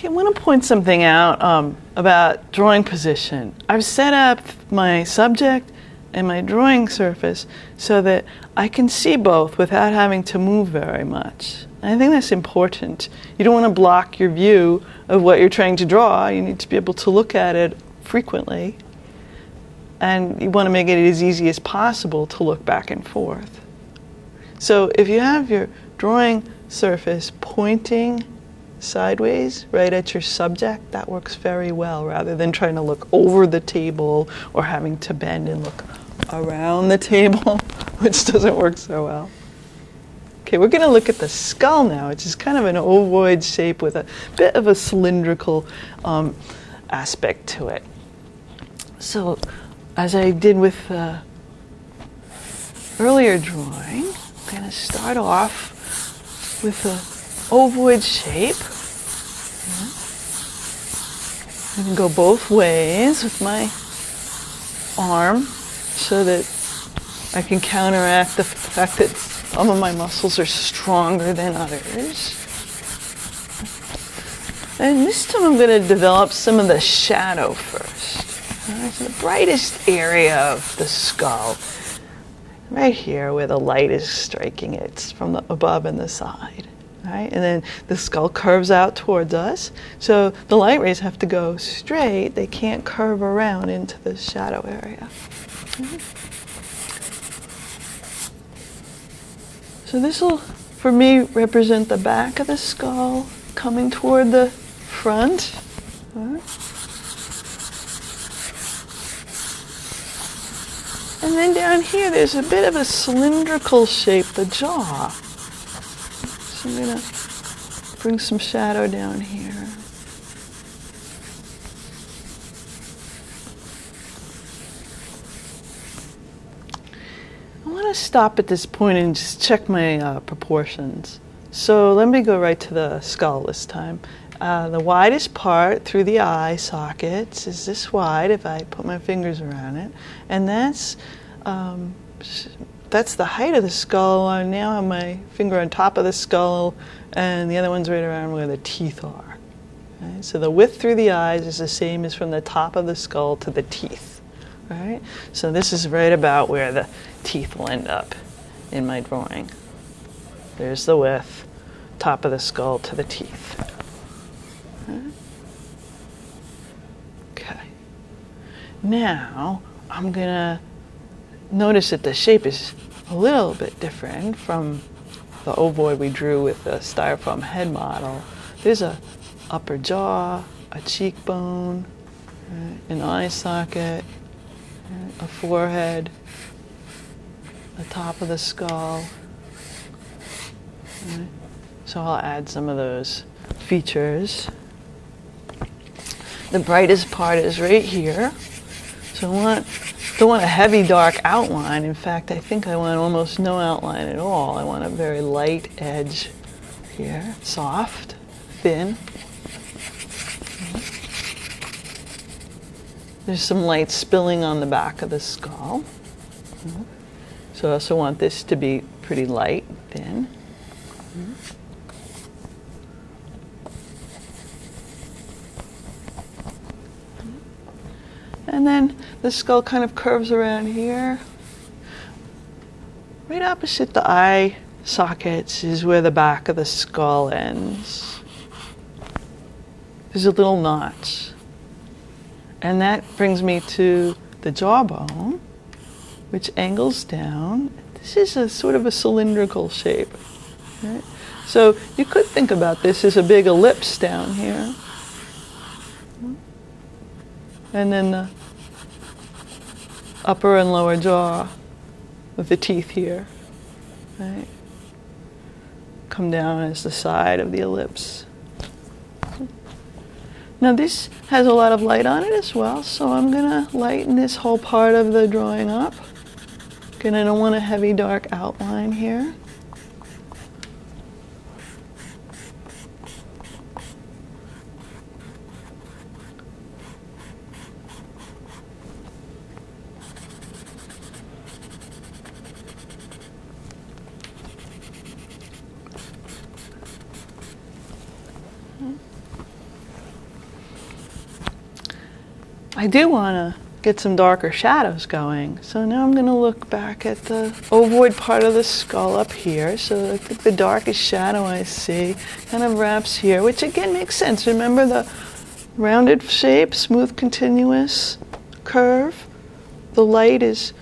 Okay, I want to point something out um, about drawing position. I've set up my subject and my drawing surface so that I can see both without having to move very much. I think that's important. You don't want to block your view of what you're trying to draw. You need to be able to look at it frequently. And you want to make it as easy as possible to look back and forth. So if you have your drawing surface pointing sideways right at your subject, that works very well rather than trying to look over the table or having to bend and look around the table, which doesn't work so well. Okay, we're going to look at the skull now, which is kind of an ovoid shape with a bit of a cylindrical um, aspect to it. So, as I did with the earlier drawing, I'm going to start off with a ovoid shape. I can go both ways with my arm so that I can counteract the fact that some of my muscles are stronger than others. And this time I'm going to develop some of the shadow first. Right, so the brightest area of the skull, right here where the light is striking it from the above and the side. Right? And then the skull curves out towards us. So the light rays have to go straight. They can't curve around into the shadow area. So this will, for me, represent the back of the skull coming toward the front. And then down here, there's a bit of a cylindrical shape, the jaw. I'm going to bring some shadow down here. I want to stop at this point and just check my uh, proportions. So let me go right to the skull this time. Uh, the widest part through the eye sockets is this wide if I put my fingers around it. And that's, um, that's the height of the skull. I now have my finger on top of the skull and the other one's right around where the teeth are. So the width through the eyes is the same as from the top of the skull to the teeth. Right? So this is right about where the teeth will end up in my drawing. There's the width, top of the skull to the teeth. Okay. Now I'm gonna notice that the shape is a little bit different from the ovoid we drew with the styrofoam head model. There's a upper jaw, a cheekbone, an eye socket, a forehead, the top of the skull. So I'll add some of those features. The brightest part is right here. So I want, don't want a heavy dark outline. In fact, I think I want almost no outline at all. I want a very light edge here, soft, thin. There's some light spilling on the back of the skull. So I also want this to be pretty light, thin. And then the skull kind of curves around here. Right opposite the eye sockets is where the back of the skull ends. There's a little notch. And that brings me to the jawbone, which angles down. This is a sort of a cylindrical shape. Right? So you could think about this as a big ellipse down here. And then the upper and lower jaw with the teeth here. Right? Come down as the side of the ellipse. Now this has a lot of light on it as well, so I'm gonna lighten this whole part of the drawing up. Again, I don't want a heavy dark outline here. I do want to get some darker shadows going. So now I'm going to look back at the ovoid part of the skull up here. So I think the darkest shadow I see kind of wraps here, which again makes sense. Remember the rounded shape, smooth, continuous curve? The light is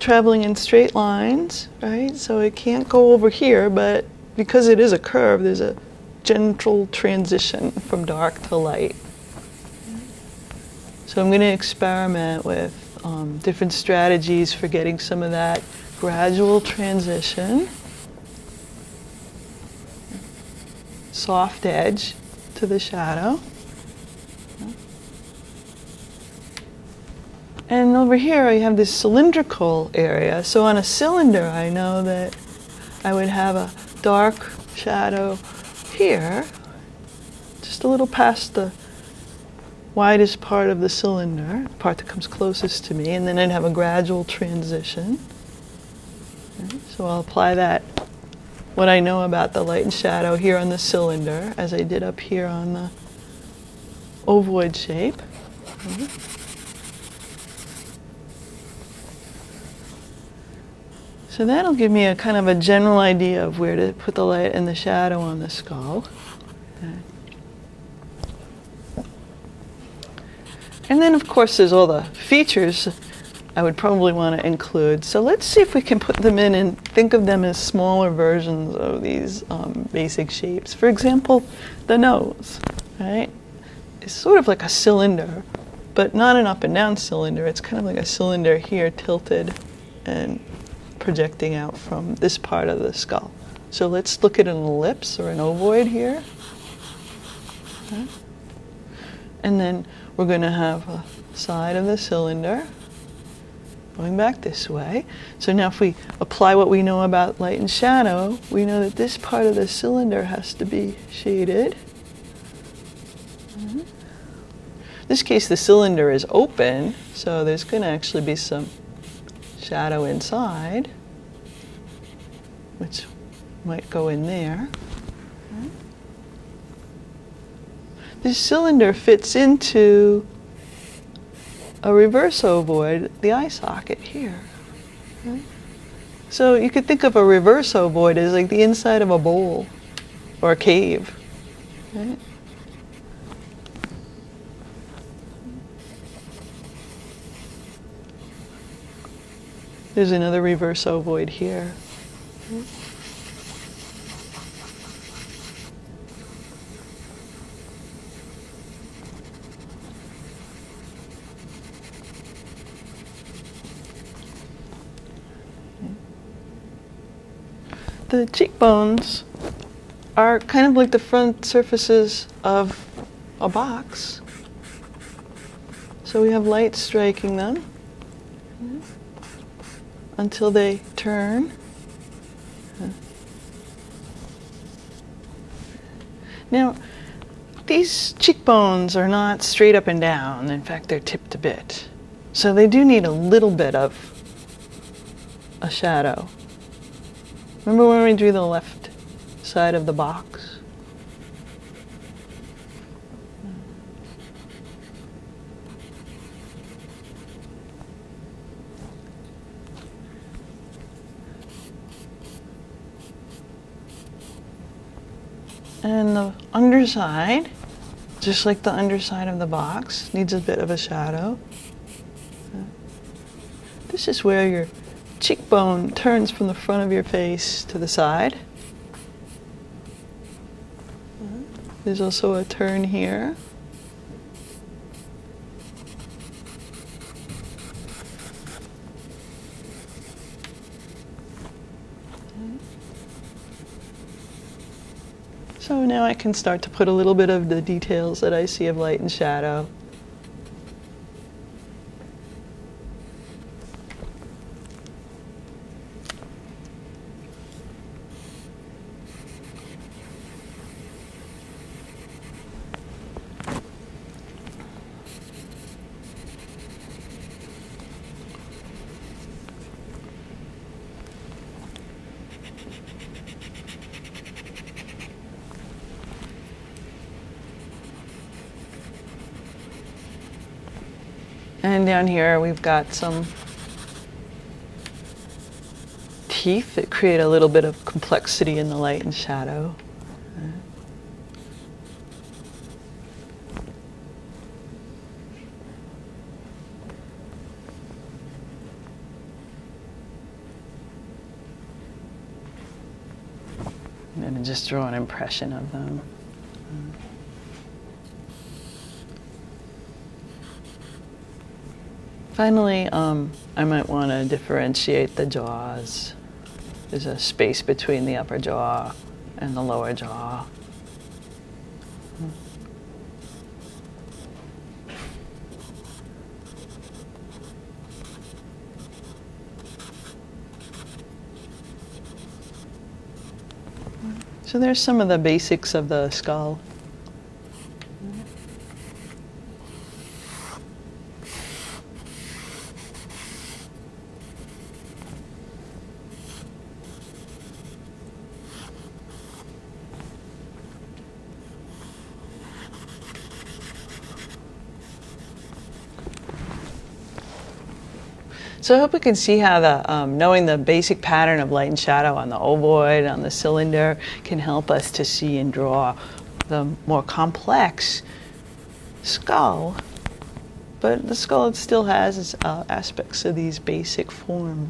traveling in straight lines, right? So it can't go over here, but because it is a curve, there's a gentle transition from dark to light. So I'm going to experiment with um, different strategies for getting some of that gradual transition. Soft edge to the shadow. And over here I have this cylindrical area. So on a cylinder I know that I would have a dark shadow here, just a little past the widest part of the cylinder, the part that comes closest to me, and then I'd have a gradual transition. So I'll apply that, what I know about the light and shadow here on the cylinder, as I did up here on the ovoid shape. So that'll give me a kind of a general idea of where to put the light and the shadow on the skull. Okay. And then, of course, there's all the features I would probably want to include. So let's see if we can put them in and think of them as smaller versions of these um, basic shapes. For example, the nose, right? It's sort of like a cylinder, but not an up and down cylinder. It's kind of like a cylinder here tilted and projecting out from this part of the skull. So let's look at an ellipse or an ovoid here. Okay. And then we're going to have a side of the cylinder going back this way. So now if we apply what we know about light and shadow, we know that this part of the cylinder has to be shaded. In this case, the cylinder is open, so there's going to actually be some shadow inside, which might go in there. This cylinder fits into a reverse ovoid, the eye socket here. So you could think of a reverse ovoid as like the inside of a bowl or a cave. Right? There's another reverse ovoid here. The cheekbones are kind of like the front surfaces of a box. So we have light striking them until they turn. Now, these cheekbones are not straight up and down. In fact, they're tipped a bit. So they do need a little bit of a shadow. Remember when we drew the left side of the box? And the underside, just like the underside of the box, needs a bit of a shadow. This is where your cheekbone turns from the front of your face to the side. There's also a turn here. So now I can start to put a little bit of the details that I see of light and shadow. And down here we've got some teeth that create a little bit of complexity in the light and shadow. And just draw an impression of them. Finally, um, I might want to differentiate the jaws. There's a space between the upper jaw and the lower jaw. So there's some of the basics of the skull. So I hope we can see how the um, knowing the basic pattern of light and shadow on the ovoid, on the cylinder, can help us to see and draw the more complex skull. But the skull still has uh, aspects of these basic forms.